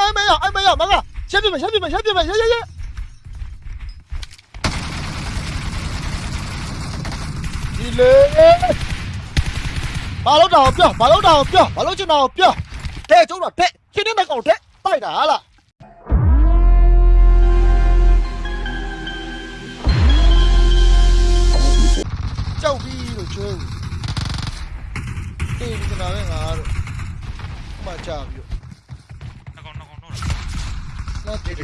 哎没有，哎没有，马哥，兄弟们兄弟们兄弟们，行行行。你嘞？老刀彪，马老刀彪，马老就彪，带走了带，天天拿狗带，带啥了？叫逼了去！对，你在哪里啊？kia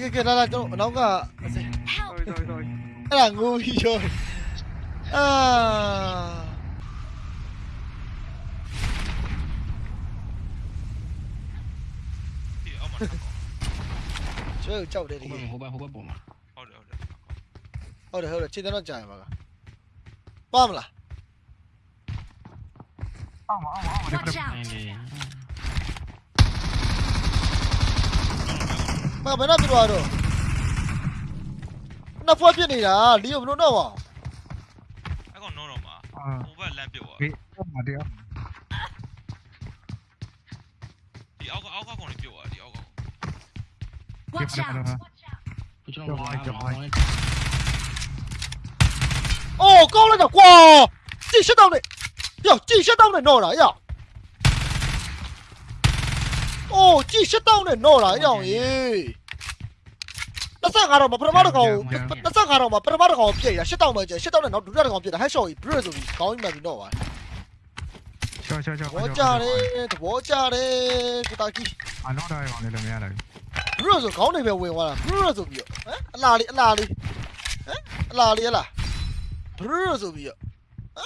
kia kia nó là chỗ nó cả rồi rồi rồi cái là ngu rồi. À... chưa chậu đây đi. 后半后半后半部嘛。 ဟိုဘက်ဟိုဘက်ဟိုဘက်ပုံမှာဟုတ်တယ်ဟုတ်တယ်ဟုတ်တယ်ဟုတ်တယ်ခြေတန်းတော့ကြာရပါကပါမလား Alma, alma, alma. Watch out! အင်းလေမဘယ်နဲ့ပြသွားတော့နှစ်ဖွက်ပြစ်နေတာလီယိုဘလို့တော့ပါအဲ့ကောင်တော့တော့မှာ Ah, ဟိုဘက်လမ်းပြုတ်သွား wait, alma, dear. ဒီအောက်ကအောက်ကကောင်လေးပြုတ်သွားဒီအောက်ကကောင် Watch out! ကျွန်တော်လာအောင်အိုးကောင်း လိုက်တော့ကွာကြည့်ရှစ်တောင်းနဲ့ယောကြည့်ရှစ်တောင်းနဲ့တော့တာယောအိုးကြည့်ရှစ်တောင်းနဲ့တော့တာယောရေ25တော့မပထမတစ်ကောင်25တော့မပထမတစ်ကောင်ပြည့်ရရှစ်တောင်းပဲကျရှစ်တောင်းနဲ့နောက်ဒုတိယတစ်ကောင်ပြည့်တာဟက်ရှော့ကြီးဘရဆိုပြီးခေါင်းကြီးမှန်ပြီးတော့ပါ Sure, sure, သ sure. ဘောကြတယ်သဘောကြတယ်ကိုတာကြီး I know that one, let me add it. ဘရဆိုခေါင်းနေပဲဝင်သွားတာဘရဆိုပြီးတော့ဟမ်အလားလေးအလားလေးဟမ်အလားလေးအလားဘရဆိုပြီးတော့ဟမ်အလား 不是，是不是？嗯？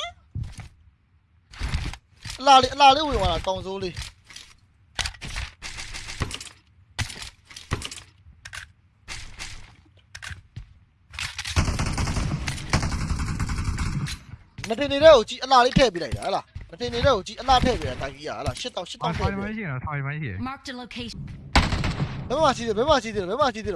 哪里哪里会忘了？当初嘞。那天你让我去，那里特别的。来了，那天你让我去，那里特别的。打游戏来了，先打，先打。没关系啊，他还没写。没关系，没关系，没关系，没关系，对。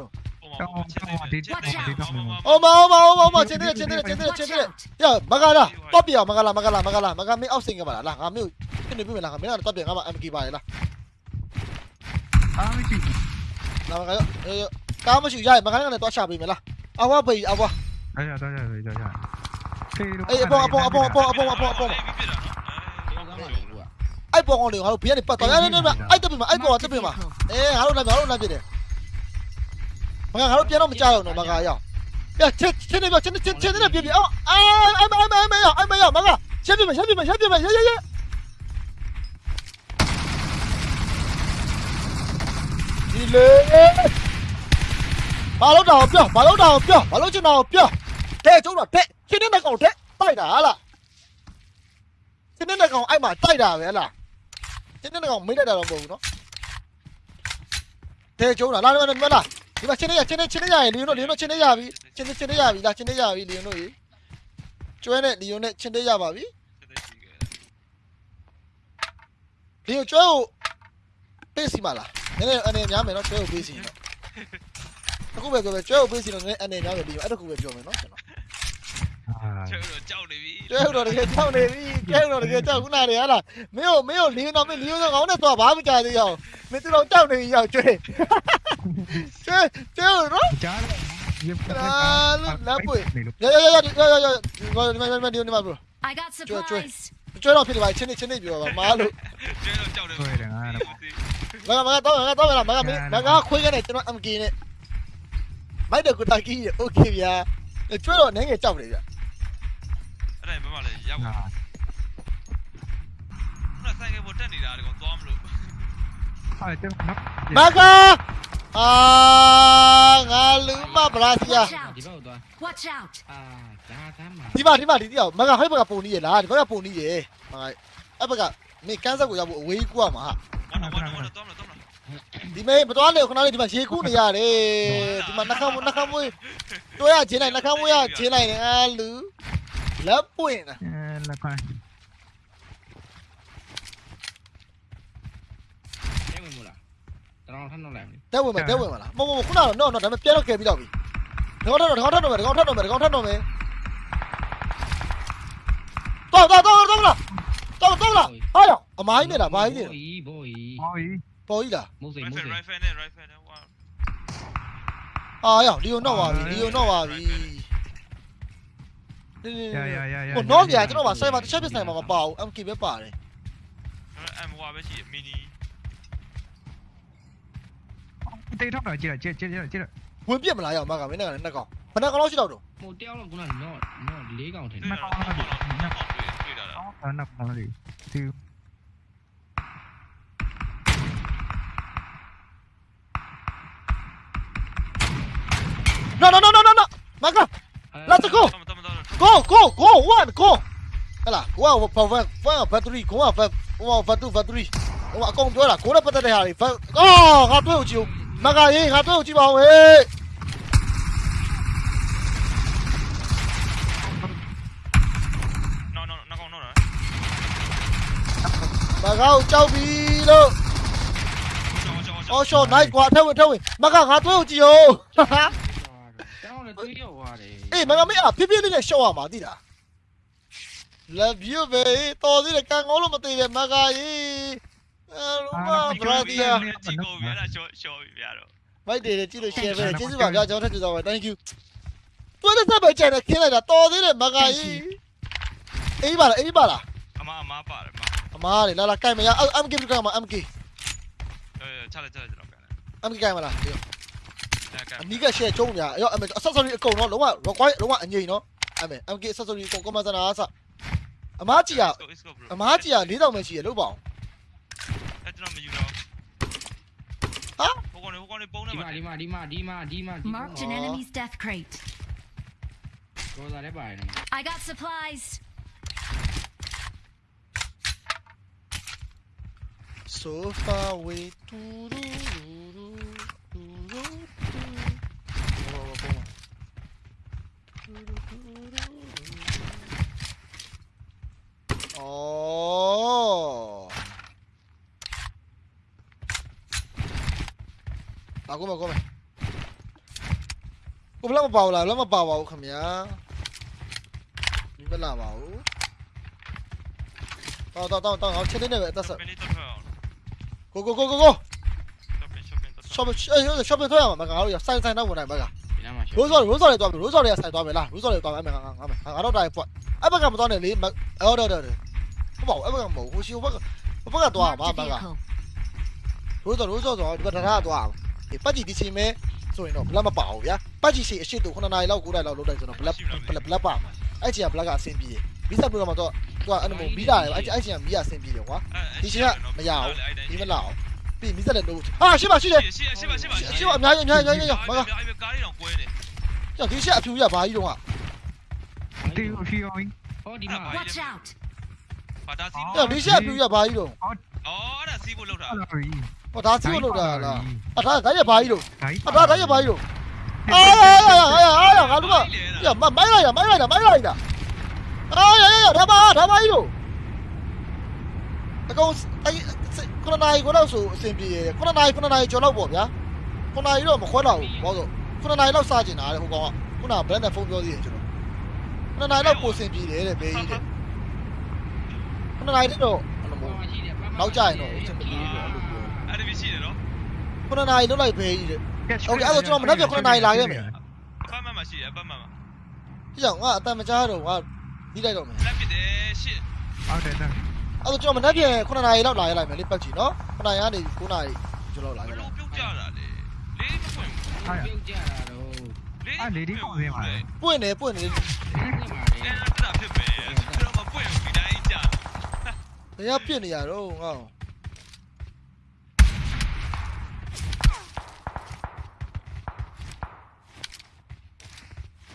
어마 어마 어마 어마 제대로 제대로 제대로 제대로 야 막아라 떠비야 막아라 막아라 막아라 막아미 아웃생겨 봐라 라 아미 근데 비면 라 미나 떠비 가마 아미 기바이 라 아미 기 나가요 요 까마 슈 야이 막아는 거또 샤비면 라 아와 베이 아와 아야 다야 베이 다야 에이 아봉 아봉 아봉 아봉 아봉 아봉 아봉 ai bong ngon được hả? Bây giờ thì bắt tao ai lên đây mà ai tập mà ai bong tập mà. Ê, hả? Làm gì hả? Làm gì đấy? 我看还是别那么加油了，马哥呀！呀，天天那边，天天天天那别别哦！哎哎哎哎哎哎呀，哎哎呀，马哥，先别别，先别别，先别别，先先先！你嘞？把路导标，把路导标，把路去导标。这周哪？这今天哪够这？在哪了？今天哪够挨嘛？在哪？哪？今天哪够没在哪了？不，这周哪？哪哪哪？ ကချက်ပြမချက်ပြမချက်ပြမရရရဒီလေဘာလို့တော့ပြောဘာလို့တော့ပြောဘာလို့ကျွန်တော်ပြောတဲ့ကျုံတော့တဲ့ချင်းနေတဲ့ကောင်တဲ့တိုက်တာဟာလားချင်းနေတဲ့ကောင်အဲ့မှာတိုက်တာပဲဟလားချင်းနေတဲ့ကောင်မိတ်လိုက်တာတော့မဟုတ်ဘူးနော်တဲ့ကျုံတာလာလာလာလာဒီမှာချင်းနေရချင်းနေချင်းနေရရင်လီယွန်တို့လီယွန်တို့ချင်းနေရပြီချင်းနေချင်းနေရပြီလားချင်းနေရပြီလီယွန်တို့ရေကျွဲနဲ့လီယွန်နဲ့ချင်းနေရပါပြီချက်တဲ့ရှိခဲ့လီယွန်ကျွဲကိုပေးစီမလားနည်းနည်းအနေများမယ်နော်ကျွဲကိုပေးစီနော်အခုပဲပြောပဲကျွဲကိုပေးစီတော့နည်းအနေများမယ်လီယွန်အဲ့တခုပဲပြောမယ်နော်ကျွန်တော် ကျုပ်တော့ကြောက်နေပြီကျုပ်တော့တကယ်ကြောက်နေပြီကျုပ်တော့တကယ်ကြောက်ခုနကလေဟာလားမင်းတို့မင်းတို့လင်းတော့မင်းလင်းတော့ကောင်းနဲ့သွားဘာမှကြားသေးရအောင်မင်းတို့ကြောက်နေပြီရောက်ကျွေးကျွေးကျွေးတော့ကြားလာလာပွေရရရရရရရဒီမှာဒီမှာဒီမှာဘရို I got surprise ကျွေးတော့ဖြစ်ပါချင်းနေချင်းနေပြောပါမားလို့ကျွေးတော့ကြောက်တယ်ကျွေးတယ်ငါတော့မကမကတော့မကတော့မကမကမကခွေးကနေကျွန်တော် MK နဲ့မိုက်တဲ့ကူတာကြီးရေ okay ဗျာကျွေးတော့နည်းငယ်ကြောက်တယ်ဗျာ မှာလဲရောက်ခု Ah, နဆိုင်ကပေါ်တက်နေတာဒီကောင်သွားမလို့ ah, ito, knock. မကအာငါလူမဗလာစီယာ Watch ဒီ out! ဘက်ကိုသွား Watch out! အာဒါကမ်းမှာဒီမှာဒီမှာဒီတယောက်မကဟိုဘက်ကပုံနေရလားဒီဘက်ကပုံနေရမကအဲ့ဘက်ကမင်းကန်းဆက်ကိုရောက်ဖို့အဝေးကူရမှာဟာဝါနော်ဝါနော်သွားမလို့သွားမလို့ဒီမေးမတော်လေခဏလေးဒီမှာရေကူးနေရတယ်ဒီမှာနှခမ်းနှခမ်းမွေးတွေ့ရချင်းလိုက်နှခမ်းမွေးရချင်းလိုက်နေအာလူ လက်ပွင့်တာ Eh, la cual. အဲဝင်မလားတတော်ထပ်တော့လိုက်မယ်တဲဝင်မယ်တဲဝင်မလားမမမခုနကတော့ no no ဒါပေမဲ့ပြန်တော့ကယ်ပြီးတော့ပြီဒီကောင်ထတော့ဒီကောင်ထတော့မယ်ဒီကောင်ထတော့မယ်ဒီကောင်ထတော့မယ်တော့တော့တော့တော့လားတော့တော့လားဟာရောအမိုင်းနေတာမိုင်းနေတာဘောကြီးဟောကြီးပေါ်ကြီးလားမိုးစိမိုး rifle စိ rifle နဲ့ rifle နဲ့ဟိုဟာရောလီယိုတော့ပါပြီလီယိုတော့ပါပြီရရရရဟိုတော့ကြာကျွန်တော်ကဆိုင်မှာတစ်ချက်ပြဆိုင်မှာမပါ một nốt kìa chứ nó bảo xoay vào chết biết này mà bảo em kịp biết bảo này em qua với chị mini. Tay thóc rồi chết rồi chết chết rồi chết rồi muốn biết mà lại rồi mà cả mấy này này còn. Phần này có nói chứ đâu đủ một tiêu là cũng là nó nó lý còn nó mà con nó bị nó nó nó nó bị nó no no no no no Go, go, go, one, go. Đây là, cố vào phòng vàng, vàng ở factory, cố vào phòng, cố vào phòng tu factory. Ông ạ công tôi là cố đã bắt đây hả? Phòng, go, ngã tôi chịu. Mà cái gì, ngã tôi chịu bảo ấy. Bà gao cháu bị đâu Ô, chỗ này quá, theo rồi, theo rồi Bà gao ngã tôi chịu. လို့ကျော်ကျော်အော်ရှော့နိုင်ကွာထက်ဝင်ထက်ဝင်မကငါတွေ့ဦးကြည့်ဦးတောင်းလည်းတွေးရောက်သွားတယ်အေးမကမင်းအဖြစ်ဖြစ်လေးနဲ့ရှော့ရမှာသိလား love you baby တော်သေးတယ်ကန်ကောင်းလို့မသေးတယ်မကရေးအဲလိုပါဘရာဒီယာကြည့်ကိုပြရတာရှော့ရှော့ပြရတော့မိုက်တယ်ကြည့်လို့ share ပဲကျေးဇူးပါဗျာကျွန်တော်ထပ်ကြည့်တော့ပါ thank you တွဲတဲ့ဆက်ပဲကြိုင်တယ်ခင်းလိုက်တာတော်သေးတယ်မကကြီးအေးပါလားအေးပါလားအမအမပါတယ်မအမားလေလာလာကြိုင်မရ MK ပြကြမှာ MK အဲချလိုက်ချလိုက်ကျွန်တော်ပြန် MK ကြိုင်မလား anh nghĩ cái xe chung nhỉ rồi em sao sắp cầu nó? Đúng không nó quay đúng không anh nhìn nó. Em em kia sao sao sắp cầu có mà ra nó sao em hát chị à? Em hát chị à? Lý đâu mày chỉ lúc bảo. Hả? Đi mà marked an enemy's death crate. I got supplies. So far away to the 哦。大哥们，哥们。我们那么爆了，那么爆吧，我肯定。你们来吧，我。到到到等，我确定那个，但是。go go go go go。上面，哎呦，上面多呀，我们刚刚，哎呀，三个三个，那不能，那个。 တော့ shop အေး shop ထွက်ရမှာမကောင်ရဆိုင်ဆိုင်တော့ဝင်နိုင်မကဒီနားမှာရိုးစော်ရိုးစော်လေးသွားပြီရိုးစော်လေးကဆိုင်သွားမယ်လားရိုးစော်လေးသွားမယ်ငါငါငါငါငါတော့တိုင်းပွတ်အဲ့ဘက်ကမသွားနဲ့လေအော်တော့တော့ဟုတ်ပါဘူးအဲ့ဘက်ကမဟုတ်ဟိုရှိဘက်ကဘက်ကသွား Marked မှာ a ဘက်က vehicle. ရိုးစော်ရိုးစော်ဆိုဒီဘက်တရားသွားအောင်ဒီပတ်ကြည့်ဒီချိန်မဲဆိုရင်တော့ဘလက်မပါဘူးဗျာပတ်ကြည့်ရှိအရှိတူ9နာရီလောက်9နာရီလောက်လုံးတိုင်းဆိုတော့ဘလက်ဘလက်ပါအဲ့ချိန်ကဘလက်ကအဆင်ပြေဗီဇာပရိုမှာတော့သူကအဲ့လိုမီးတာအဲ့အဲ့ချိန်ကမီးကအဆင်ပြေတယ်ကွာဒီချိန်ကမရဘူးဒီမလောက် ပြီးမီးစက်လည်းလို့ဟာရှိပါရှိတယ်ရှိရှိပါရှိပါရှိပါအများကြီးအများကြီးအများကြီးမကအဲ့ကားလေးတော့ကွဲနေကြောက်ဒီချက်အဖြူရဘာကြီးတော့ကတီဟီယိုကြီးဟောဒီမှာ Watch out. ဘာသာစီးကြောက်ဒီချက်အဖြူရဘာကြီးတော့အော်အဲ့ဒါစီးဖို့လောက်တာအဲ့လိုကြီးဟောဒါစီးလို့တာလားအထားဒါရဘာကြီးတော့ဒါကြီးအထားဒါရဘာကြီးတော့အာအာအာအာငါတို့ကရမမိုင်းလိုက်ရမိုင်းလိုက်တာမိုင်းလိုက်တာအာရရဒါပါဒါပါကြီးတော့ အကောင်အဲ့ခုနနိုင်ကိုတော့ဆိုအဆင်ပြေရခုနနိုင်ခုနနိုင်ကျော်တော့ပေါ့ဗျာခုနနိုင်တော့မခွဲတော့ဘူးဘာလို့ခုနနိုင်တော့စားကျင်တာလေဟိုကောင်ကခုနဘယ်နဲ့ဖုန်းပြောသေးတယ်ကျွန်တော်ခုနနိုင်တော့ပိုစင်ပြေတယ်တဲ့ဘေးကြီးတဲ့ခုနနိုင်တော့အဲ့လိုမျိုးနောက်ကြရင်တော့အဆင်ပြေတယ်လို့ပြော အဲ့ဒီရှိတယ်နော် ခုနနိုင်လွတ်လိုက်ဘေးကြီးတဲ့ โอเคအဲ့တော့ကျွန်တော်မနေ့က9နာရီလာခဲ့မယ် အပတ်မှန်မှရှိတယ်အပတ်မှန်မှ ဒီကြောင့်ငါအတန်မကြားတော့ငါပြီးလိုက်တော့မယ် လက်ပစ်တယ်ရှစ် ဟုတ်တယ်တဲ့ အဲ့တော့ကျွန်တော်မနေ့က9နာရီလောက်လာရလိုက်မယ်လေပတ်ချီနော်9နာရီကနေ9နာရီကျွန်တော်လာဘခဲ့လို့လိုက်ပြုတ်ကြတာလေလေးမဖွင့်ဟာပြုတ်ကြတာတော့လေးပွင့်နေပွင့်နေဒီမှာအဲ့ဒါဖြစ်ပဲအဲ့တော့မပွင့်ဘူးဒီတိုင်းကြာဘယ်ကပြစ်နေရတော့ငါ့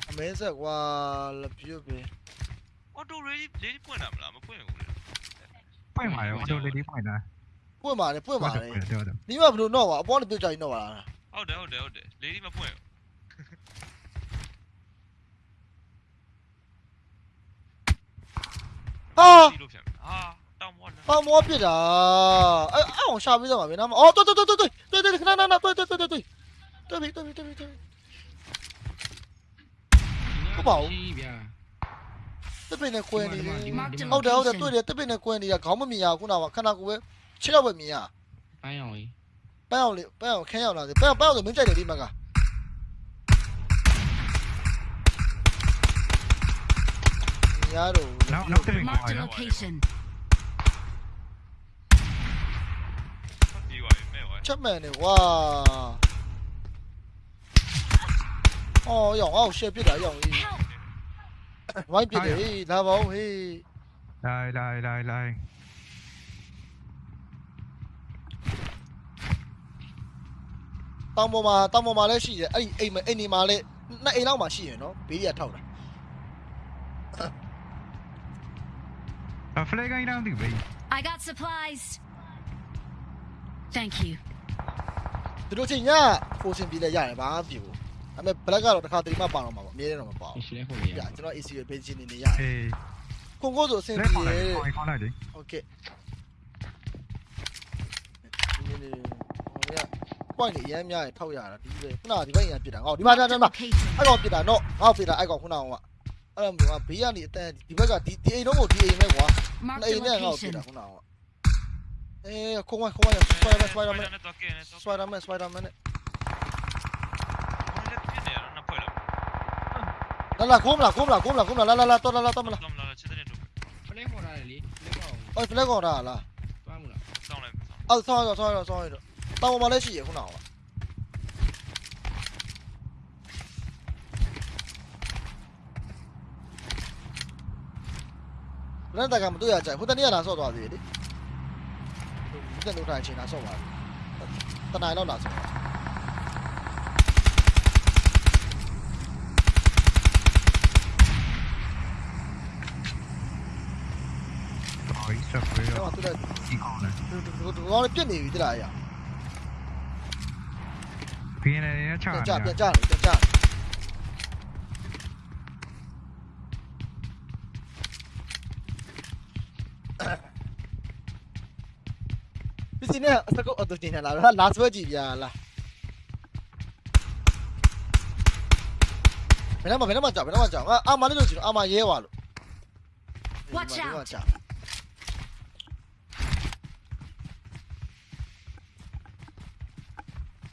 အမဲဆက်ကွာလပြည့်ပဲအော်တိုရေးလေးပွင့်တာမလားမပွင့်ဘူးလေ ပွင့်ပါရောတို့လေးလေးပွင့်တာပွင့်ပါလေပွင့်ပါလေတော်တော်ဒီမဘလို့တော့ပါအပေါ်လည်းပြစ်ကြရင်တော့ပါလားဟုတ်တယ်ဟုတ်တယ်ဟုတ်တယ်လေးမပွင့်ဟာစီးလို့ဖြစ်ဟာတောင်းမောလားပေါမောပြစ်တာအဲ့အောင်ရှာပြီးတော့ပါဗျာနော်အော်တော်တော်တော်တော်တော်တော်နေခဏနာနာတွေ့တွေ့တွေ့တွေ့တွေ့တွေ့ပြီတွေ့ပြီတွေ့ပြီတွေ့ပြီဗျာ တပင်းနဲ့ကွဲနေတယ် Marked a ဟုတ်တယ်ဟုတ်တယ် location. တွေ့တယ်တပင်းနဲ့ကွဲနေရခေါင်းမမြင်ရခုနကခဏကိုပဲခြေတော့ပဲမြင်ရ ပိုင်းအောင်ကြီး ပန်းအောင်လေပန်းအောင်ခင်းရောက်လာတယ်ပန်းပန်းအောင်ဆိုမင်းကြိုက်တယ်ဒီမှာကရတော့ နောက်နောက်တစ်ပင်ကောင်း Marked a ရ location. ဒီပါမဲဝါ ချက်မှန်နေကွာအော်ရောင်အောင်ရှယ်ပြစ်တာရောင်ကြီး Help! mấy chưa đi, tha bốn hi. Đây, đây, đây, đây. Tao mua mà, tao mua mà lấy xì vậy. Ấy, ấy mà, ấy mà lấy, nãy ấy lâu mà xì vậy nó, bị giờ à, thầu rồi. À, phải cái nào đi bị. I got supplies. Thank you. Tôi đâu chỉnh nhá, phụ sinh bị lại giải bá biểu. ဒါပေမဲ့ဘလက်ကတော့တစ်ခါတည်းမှပါတော့မှာပေါ့အမြဲတမ်းတော့မပါဘူး ရှင်းလဲခုတ်ရ ပြကျွန်တော် AC ရဲ့ page နေနေရတယ် အေး ခွန်ကိုဆိုအဆင် လက် ပြေ ခေါ် တယ် လိုက်ခေါ်လိုက်လေ โอเคဒီနေ့ဟိုရ point နေအရင်များရင်ထောက်ရတာဒီပဲခုနကဒီဘက်အရင်ပြစ်တာဟောဒီမှာဒီ Marked a မှာ location. အဲ့ကောင်ပြစ်တာနော်ငါ့ကိုပြစ်တာအဲ့ကောင်ခုနကအဲ့လိုမျိုးကဘေးကနေအတန်ဒီဘက်ကဒီဒီအိမ်တော့ကိုဒီအိမ်ပဲကွာ Marked အိ a မ်နဲ့ငါ့ကိုပြစ် location. တာခုနကအေးခုံးဝခုံးဝစပိုင်ဒါမန်စပိုင်ဒါမန် နဲ့တော့ကဲနဲ့တော့ စပိုင်ဒါမန်စပိုင်ဒါမန် လာလာလာခုံးမလားခုံးမလားခုံးမလားခုံးမလားလာလာလာတော့လာလာတော့မလားတော့မလားချက်တဲ့တော့ဖလဲခေါ်ရတယ်လေလက်ကောက်အော်ဖလက်ကောင်တာလားသွားမလားစောင်းလိုက်စောင်းအော်ဆောင်းရဆောင်းရဆောင်းရတော့တောင်ပေါ်မှာလည်းရှိရခုနကဘယ်နဲ့တကမတွေ့ရကြဟိုတနေ့ကလာဆော့သွားသေးတယ်လေဒီကနေ့ထိုင်ချင်းလာဆော့သွားတနိုင်တော့လာဆော့ ဟိုစပ်ပဲတော့သူလည်းဒီကောင်းတယ်သူသူကောင်းလည်းပြစ်နေပြီတလားရပြင်းနေရချာပြန်နေကြပြန်ကြလေပြန်ကြပစ္စည်းနဲ့စကုတ်အတူတင်လာလာလာဆွဲကြည့်ပြလားဘယ်တော့မှဘယ်တော့မှကြောက်ဘယ်တော့မှကြောက်ငါအာမလေးလို့ကြည့်တော့အာမရဲသွားလို့ Watch out ကြောက်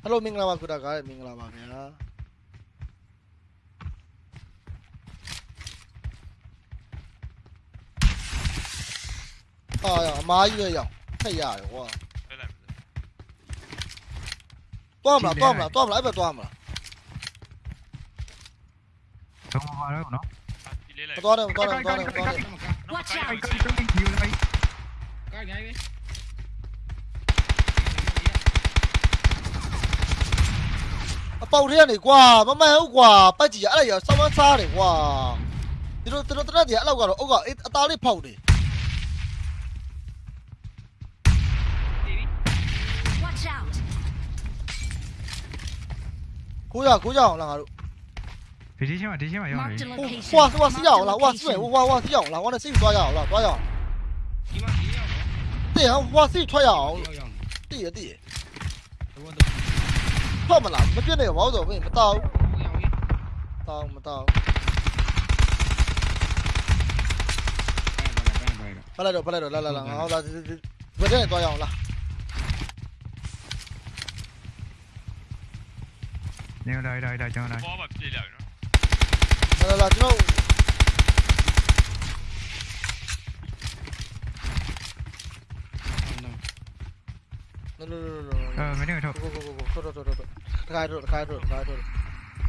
ဟယ်လိုမင်္ဂလာပါကုတာကားမင်္ဂလာပါခင်ဗျာအာရအမားကြီးပဲရောက်ထက်ရတယ်ကွာဖဲလိုက်တွားမလားတွားမလားတွားမလားအဲ့ဘက်တွားမလားတော့မပါတော့နော်ဒီလေးလိုက်မတွားနဲ့မတွားနဲ့မတွားနဲ့မတွားနဲ့ Watch အို out. က်ကောင်းယူလိုက်ကားကြိုင်ပဲ ပေါက်ထဲကနေကွာမမှန်ဟုတ်ကွာပတ်ကြည့်ရအဲ့ဒါရဆောင်းမစားတယ်ကွာဒီလိုတို့တရက်တည်းအဲ့လောက်ကတော့အုတ်ကအသားလေးဖောက်တယ် Watch out. ကိုရကိုရအောင်လားငါတို့ ဒီဒီချင်းမှာဒီချင်းမှာရောက်နေ Marked a ဟို location. ဟွာဟွာစီရအောင်လားဟွာစီဟိုဟွာဟွာစီရအောင်လားဟွာနဲ့စီသွားရအောင်လားသွား ထွက်မလားမပြည့်နဲ့ဘာလို့ဆိုမင်းမတောက် ရောက်ပြီ တောက်မတောက် ဘယ်ဘယ်ဘယ် ဖလိုက်တော့ဖလိုက်တော့လာလာလာငါဟောလာဘယ်တဲ့သွားရအောင်လား နေလိုက်လိုက်လိုက်ကျွန်တော် လိုက်ပေါ်မှာပြေးလာပြီနော်လာလာလာကျွန်တော်လောလောလောလောအဲမင်းတို့ကိုကိုကိုကိုထွက်ထွက်ထွက်ထွက်တခါထွက်တခါထွက်တခါထွက်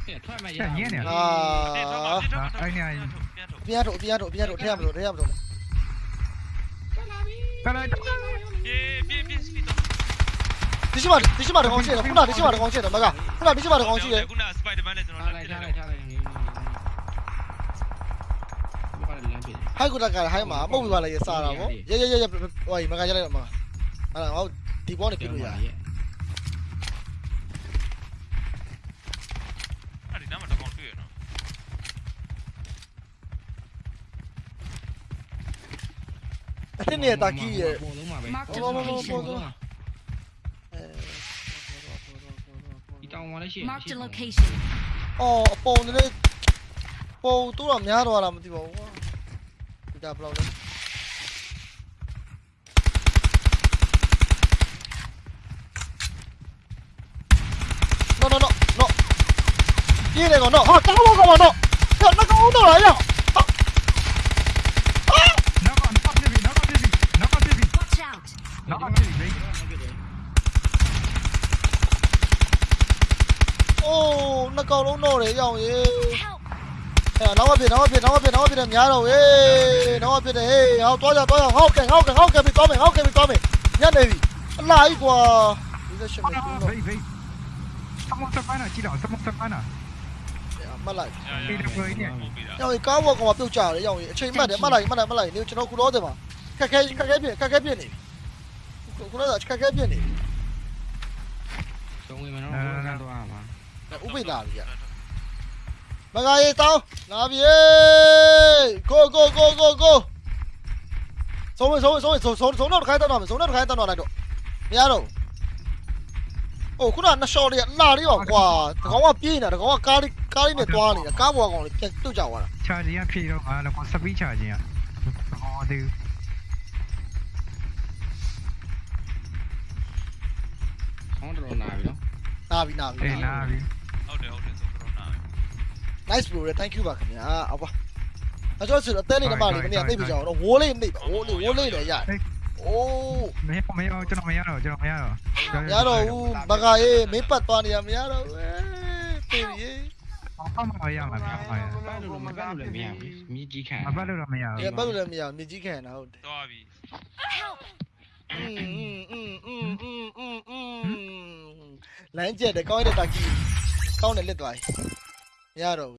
ဟဲ့ထွက်မှရအာပြန်ထုတ်ပြန်ထုတ်အပြားထုတ်အပြားထုတ်အပြားထုတ်ထဲရမလို့ထဲရမလို့ကလိုက်ပြေးပြေးပြေးစပီတော့ဒီရှိမဒီရှိမတကောင်ရှိတယ်ခုနဒီရှိမတကောင်ရှိတယ်မကခုနဒီရှိမတကောင်ရှိတယ်ခုနစပိုက်ဒါမန်နဲ့ကျွန်တော်ထားလလိုက်က်ထားပြလိုက်တယ်ထားလိုက်ငင်းဘာလဲလမ်းပြေဟိုက်ကတကဟိုက်မှာပုတ်ပြပါလေစားတာဗောရဲရဲရဲဟိုမကကြလိုက်တော့မအဲ့ဒါငါ ဒီဘောနဲ့ပြလို့ရအဲ့ဒီနားမှာတော့ကောင်းတွေ့ရနော်အစ်နဲ့တာကြီးရဲ့ပုံလုံးမှာပဲ Marked a Oh, oh, oh, oh, location. oh, oh. အဲကောင်လည်းရှိ Marked a location. အော်အပုံတွေပုံတူတော့များတော့လားမသိပါဘူးကွာဒီတာဘယ်လောက်လဲ 이래 건너 아 까먹어 가만 너야 나가 오늘 아니야 오, 나 까로 노래 형 예. 야, 나와 비 나와 비 나와 비 나와 비는 야로 예. 나와 비는 예. 아, 또자 또자. 오케이. 오케이. 오케이. 비 또메. 오케이. 비 또메. 야, 내비. 라이 과. 이제 좀. 베이 베이. 3번 3번 하나. 지라. 3번 3번 하나 mắt lại dạ, dạ, dạ, nhau có một còn tiêu chảo đấy nhau chơi mắt đấy mắt lại mắt lại mắt lại nếu cho nó cú đó rồi mà các cái các cái biển các cái biển này cú đó là cái cái biển này đúng người mà nó không ra à? mà. Úp cũng bị làm gì vậy mà ngay tao. Làm gì go go go go go. Số số số số số số nó khai tao nào số nó khai tao nào này độ mía rồi. တ်လိုက်နေကျွန်တော်ခုလောတယ်မှာခက်ခဲခက်ခဲပြခက်ခဲပြနေခုလောခက်ခဲပြနေဆုံးဝင်မနော်ဘုရားတော့မှာဥပိ္ပဒါကြီးမဂါရီတောင်းလာပြီကိုကိုကိုကိုကိုဆုံးဝင်ဆုံးဝင်ဆုံးဝင်ဆုံးဆုံးဆုံးတော့ခိုင်းတော့မယ်ဆုံးတော့ခိုင်းတော့လိုက်တော့မရတော့အိုးခုနနှစ်ရှော့လေးလာလေးပါကွာတကောင်ကပြေးနေတာတကောင်ကကားလေးကားလေးနဲ့သွားနေတာကားဘောကောင်လေးပြန်ပြုတ်ကြသွားတာချာဂျင်ကဖြည့်တော့ငါလည်းကိုစပီးချာဂျင်ကဟောဒီခေါင်းတော်နာပြီနော်နာပြီနာပြီအေးနာပြီဟုတ်တယ်ဟုတ်တယ်သုံးတော့နား nice bro thank you ပါခင်ဗျာအဘအကျော်ဆိုတော့အသေးလေးနမလေးမနေ့ကသိပြီကြအောင်တော့ဝိုးလေးနေပါဝိုးလေးဝိုးလေးလည်းရတယ် အိုးမင်းမင်းကျွန်တော်မရတော့ကျွန်တော်မရတော့မရတော့ဘူးဘကအေးမင်းပတ်သွားနေရမရတော့ဘူးတေးကြီးဘာမှမရမှာဘာမှမရဘူးဘာလို့မပတ်လို့မရဘူးမြည်ကြီးခံဘာလို့တော့မရဘူးဘာလို့လည်းမရဘူးမြည်ကြီးခံတာဟုတ်တယ်တော်ပြီလမ်းကျက်တယ်ကောင်းတဲ့တာကြီးကောင်းတယ်လက်သွားပြီမရတော့